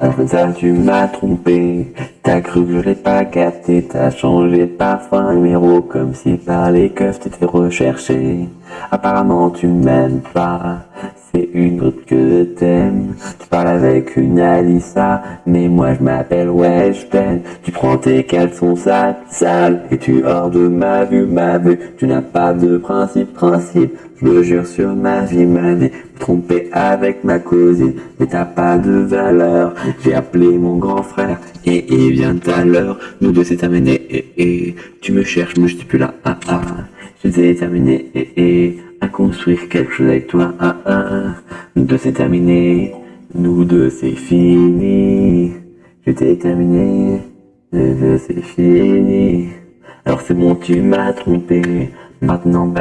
Alors comme ça, tu m'as trompé. T'as cru que je l'ai pas capté. T'as changé parfois un numéro comme si par les keufs t'étais recherché. Apparemment, tu m'aimes pas. Une autre que t'aimes. Tu parles avec une Alissa, mais moi je m'appelle je t'aime. Tu prends tes caleçons sales, sales, et tu hors de ma vue, ma vue. Tu n'as pas de principe, principe. Je le jure sur ma vie, ma vie. Trompé avec ma cousine, mais t'as pas de valeur. J'ai appelé mon grand frère, et il vient à l'heure. Nous deux c'est terminé, et, et tu me cherches, mais je suis plus là, ah ah. Je t'ai terminé, et, et à construire quelque chose avec toi, ah ah. Nous deux c'est terminé, nous deux c'est fini. Je t'ai terminé, nous deux c'est fini. Alors c'est bon, tu m'as trompé, maintenant bah